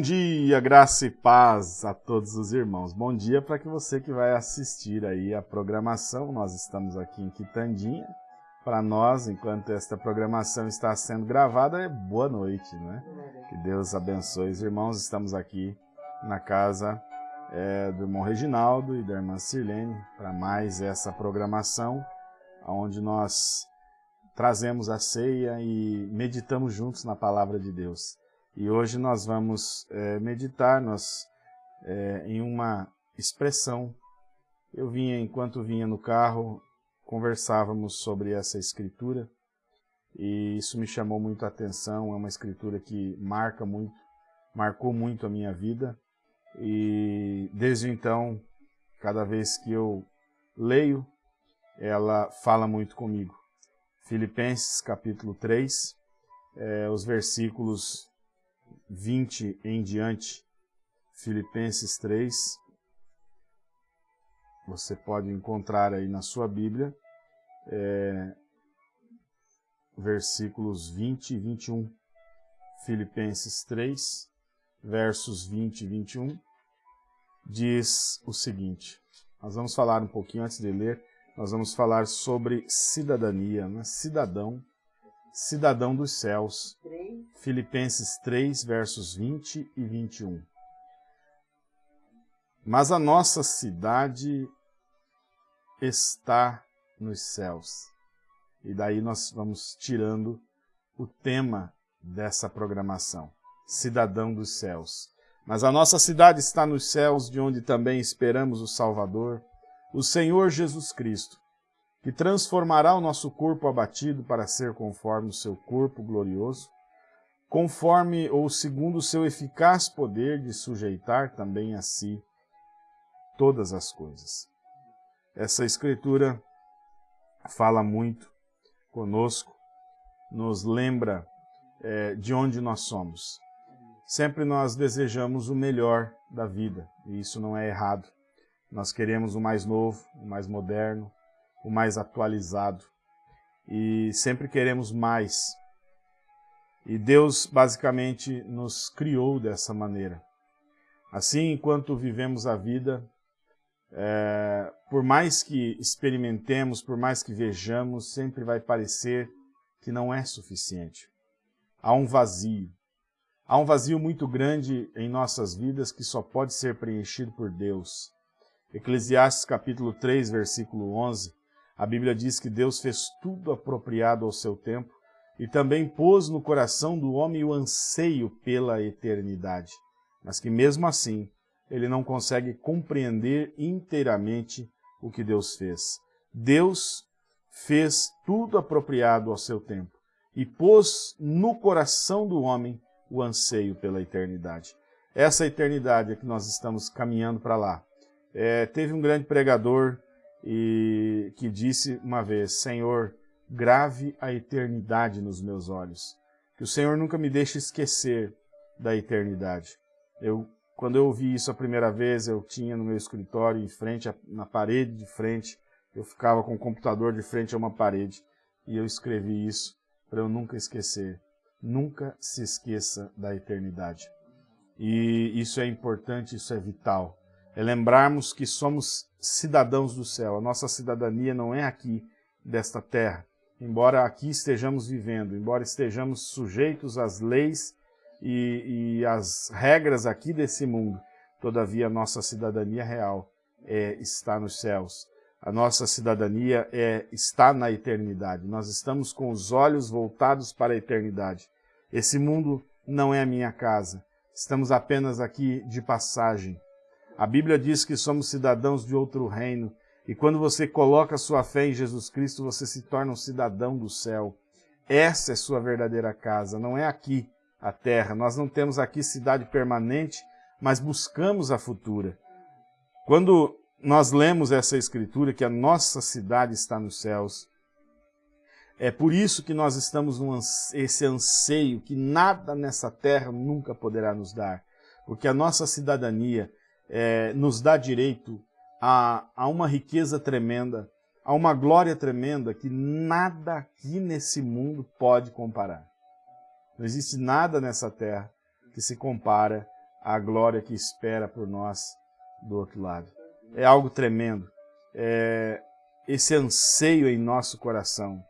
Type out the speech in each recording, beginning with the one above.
dia, graça e paz a todos os irmãos. Bom dia para que você que vai assistir aí a programação. Nós estamos aqui em Quitandinha. Para nós, enquanto esta programação está sendo gravada, é boa noite, né? Que Deus abençoe os irmãos. Estamos aqui na casa é, do irmão Reginaldo e da irmã Sirlene para mais essa programação, onde nós trazemos a ceia e meditamos juntos na palavra de Deus. E hoje nós vamos é, meditar nós, é, em uma expressão. Eu vinha, enquanto vinha no carro, conversávamos sobre essa escritura e isso me chamou muito a atenção. É uma escritura que marca muito, marcou muito a minha vida e desde então, cada vez que eu leio, ela fala muito comigo. Filipenses capítulo 3, é, os versículos 20 em diante, Filipenses 3, você pode encontrar aí na sua Bíblia, é, versículos 20 e 21, Filipenses 3, versos 20 e 21, diz o seguinte, nós vamos falar um pouquinho antes de ler, nós vamos falar sobre cidadania, né? cidadão, cidadão dos céus. Filipenses 3, versos 20 e 21. Mas a nossa cidade está nos céus. E daí nós vamos tirando o tema dessa programação, cidadão dos céus. Mas a nossa cidade está nos céus, de onde também esperamos o Salvador, o Senhor Jesus Cristo, que transformará o nosso corpo abatido para ser conforme o seu corpo glorioso, conforme ou segundo o seu eficaz poder de sujeitar também a si todas as coisas. Essa escritura fala muito conosco, nos lembra é, de onde nós somos. Sempre nós desejamos o melhor da vida, e isso não é errado. Nós queremos o mais novo, o mais moderno, o mais atualizado. E sempre queremos mais. E Deus basicamente nos criou dessa maneira. Assim, enquanto vivemos a vida, é, por mais que experimentemos, por mais que vejamos, sempre vai parecer que não é suficiente. Há um vazio. Há um vazio muito grande em nossas vidas que só pode ser preenchido por Deus. Eclesiastes capítulo 3, versículo 11, a Bíblia diz que Deus fez tudo apropriado ao seu tempo e também pôs no coração do homem o anseio pela eternidade, mas que mesmo assim ele não consegue compreender inteiramente o que Deus fez. Deus fez tudo apropriado ao seu tempo e pôs no coração do homem o anseio pela eternidade. Essa eternidade é que nós estamos caminhando para lá. É, teve um grande pregador e que disse uma vez, Senhor, grave a eternidade nos meus olhos. Que o Senhor nunca me deixe esquecer da eternidade. Eu, quando eu ouvi isso a primeira vez, eu tinha no meu escritório, em frente, na parede de frente, eu ficava com o computador de frente a uma parede, e eu escrevi isso para eu nunca esquecer. Nunca se esqueça da eternidade. E isso é importante, isso é vital é lembrarmos que somos cidadãos do céu. A nossa cidadania não é aqui, desta terra. Embora aqui estejamos vivendo, embora estejamos sujeitos às leis e, e às regras aqui desse mundo, todavia a nossa cidadania real é, está nos céus. A nossa cidadania é, está na eternidade. Nós estamos com os olhos voltados para a eternidade. Esse mundo não é a minha casa. Estamos apenas aqui de passagem. A Bíblia diz que somos cidadãos de outro reino, e quando você coloca sua fé em Jesus Cristo, você se torna um cidadão do céu. Essa é sua verdadeira casa, não é aqui a terra. Nós não temos aqui cidade permanente, mas buscamos a futura. Quando nós lemos essa escritura, que a nossa cidade está nos céus, é por isso que nós estamos nesse anseio que nada nessa terra nunca poderá nos dar. Porque a nossa cidadania é, nos dá direito a, a uma riqueza tremenda, a uma glória tremenda que nada aqui nesse mundo pode comparar. Não existe nada nessa terra que se compara a glória que espera por nós do outro lado. É algo tremendo. É, esse anseio em nosso coração.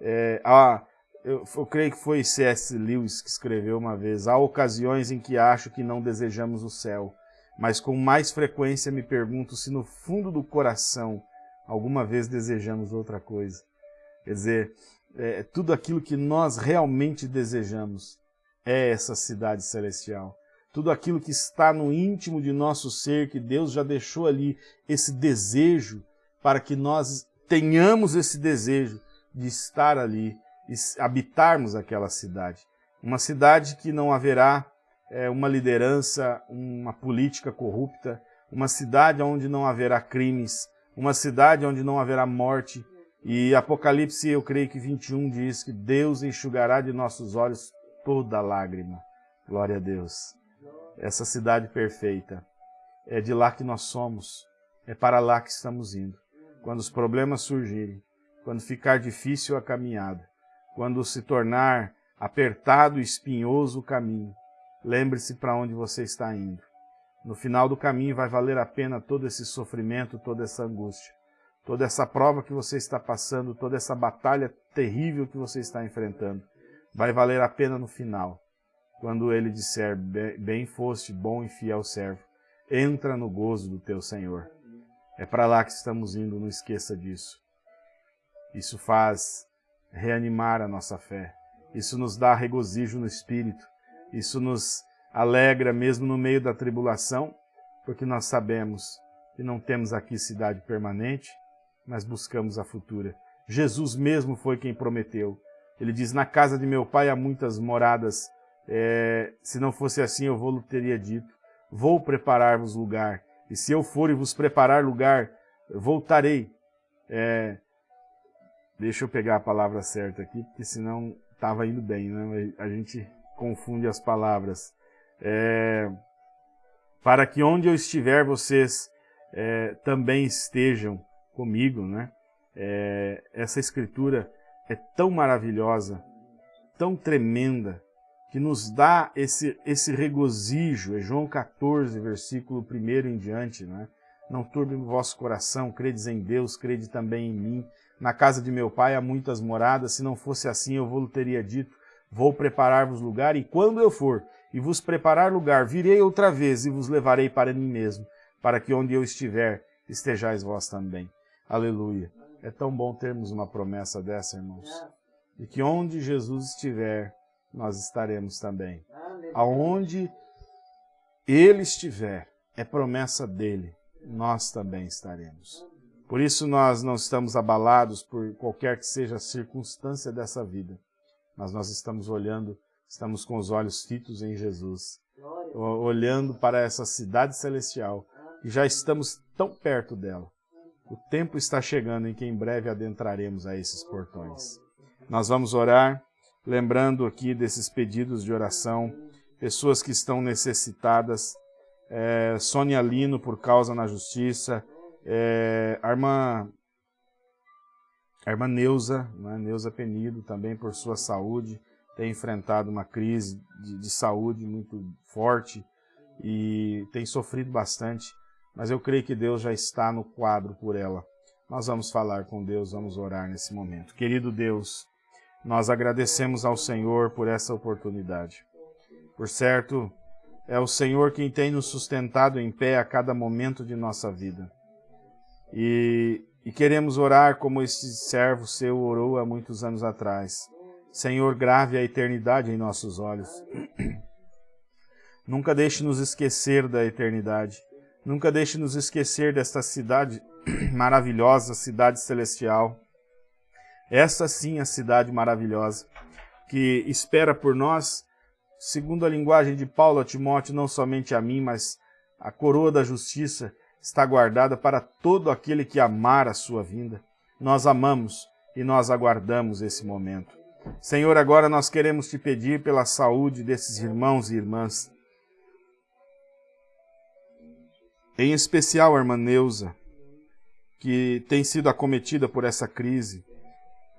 É, ah, eu, eu creio que foi C.S. Lewis que escreveu uma vez, há ocasiões em que acho que não desejamos o céu, mas com mais frequência me pergunto se no fundo do coração alguma vez desejamos outra coisa. Quer dizer, é, tudo aquilo que nós realmente desejamos é essa cidade celestial. Tudo aquilo que está no íntimo de nosso ser, que Deus já deixou ali, esse desejo, para que nós tenhamos esse desejo de estar ali habitarmos aquela cidade. Uma cidade que não haverá é, uma liderança, uma política corrupta, uma cidade onde não haverá crimes, uma cidade onde não haverá morte. E Apocalipse, eu creio que 21 diz que Deus enxugará de nossos olhos toda lágrima. Glória a Deus. Essa cidade perfeita. É de lá que nós somos. É para lá que estamos indo. Quando os problemas surgirem, quando ficar difícil a caminhada, quando se tornar apertado e espinhoso o caminho, lembre-se para onde você está indo. No final do caminho vai valer a pena todo esse sofrimento, toda essa angústia, toda essa prova que você está passando, toda essa batalha terrível que você está enfrentando. Vai valer a pena no final, quando ele disser, bem foste, bom e fiel servo, entra no gozo do teu Senhor. É para lá que estamos indo, não esqueça disso. Isso faz reanimar a nossa fé. Isso nos dá regozijo no espírito. Isso nos alegra mesmo no meio da tribulação, porque nós sabemos que não temos aqui cidade permanente, mas buscamos a futura. Jesus mesmo foi quem prometeu. Ele diz, na casa de meu pai há muitas moradas, é, se não fosse assim eu vou teria dito, vou preparar-vos lugar, e se eu for e vos preparar lugar, voltarei. É, Deixa eu pegar a palavra certa aqui, porque senão estava indo bem, né? A gente confunde as palavras. É, para que onde eu estiver, vocês é, também estejam comigo, né? É, essa escritura é tão maravilhosa, tão tremenda, que nos dá esse, esse regozijo. É João 14, versículo 1 em diante, né? Não turbe o vosso coração, credes em Deus, crede também em mim. Na casa de meu pai há muitas moradas, se não fosse assim eu vou teria dito, vou preparar-vos lugar, e quando eu for e vos preparar lugar, virei outra vez e vos levarei para mim mesmo, para que onde eu estiver, estejais vós também. Aleluia. É tão bom termos uma promessa dessa, irmãos. E que onde Jesus estiver, nós estaremos também. Aonde Ele estiver, é promessa dele, nós também estaremos. Por isso nós não estamos abalados por qualquer que seja a circunstância dessa vida, mas nós estamos olhando, estamos com os olhos fitos em Jesus, olhando para essa cidade celestial e já estamos tão perto dela. O tempo está chegando em que em breve adentraremos a esses portões. Nós vamos orar, lembrando aqui desses pedidos de oração, pessoas que estão necessitadas, é, Sônia Lino por causa na justiça, é, a irmã, a irmã Neuza, né, Neuza Penido, também por sua saúde, tem enfrentado uma crise de, de saúde muito forte e tem sofrido bastante, mas eu creio que Deus já está no quadro por ela. Nós vamos falar com Deus, vamos orar nesse momento. Querido Deus, nós agradecemos ao Senhor por essa oportunidade. Por certo, é o Senhor quem tem nos sustentado em pé a cada momento de nossa vida. E, e queremos orar como este servo seu orou há muitos anos atrás. Senhor, grave a eternidade em nossos olhos. Nunca deixe nos esquecer da eternidade. Nunca deixe nos esquecer desta cidade maravilhosa, cidade celestial. Essa sim é a cidade maravilhosa, que espera por nós, segundo a linguagem de Paulo a Timóteo, não somente a mim, mas a coroa da justiça, está guardada para todo aquele que amar a sua vinda. Nós amamos e nós aguardamos esse momento. Senhor, agora nós queremos te pedir pela saúde desses irmãos e irmãs. Em especial a irmã Neuza, que tem sido acometida por essa crise.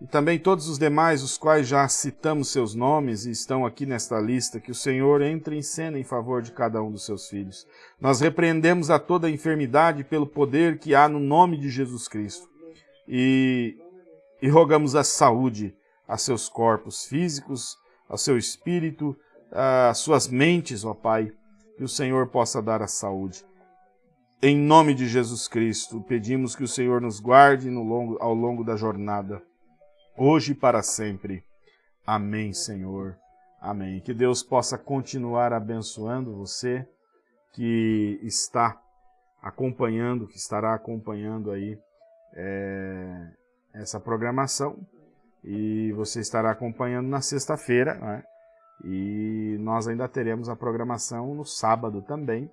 E também todos os demais, os quais já citamos seus nomes e estão aqui nesta lista, que o Senhor entre em cena em favor de cada um dos seus filhos. Nós repreendemos a toda enfermidade pelo poder que há no nome de Jesus Cristo e, e rogamos a saúde a seus corpos físicos, ao seu espírito, às suas mentes, ó Pai, que o Senhor possa dar a saúde. Em nome de Jesus Cristo, pedimos que o Senhor nos guarde no longo, ao longo da jornada hoje e para sempre. Amém, Senhor. Amém. Que Deus possa continuar abençoando você que está acompanhando, que estará acompanhando aí é, essa programação e você estará acompanhando na sexta-feira, né? E nós ainda teremos a programação no sábado também,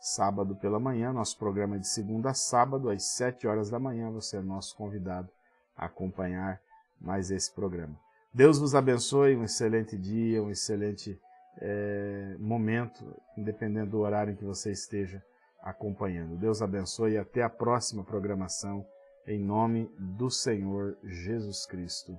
sábado pela manhã, nosso programa é de segunda a sábado, às sete horas da manhã, você é nosso convidado a acompanhar mais esse programa. Deus vos abençoe, um excelente dia, um excelente é, momento, independente do horário em que você esteja acompanhando. Deus abençoe e até a próxima programação, em nome do Senhor Jesus Cristo.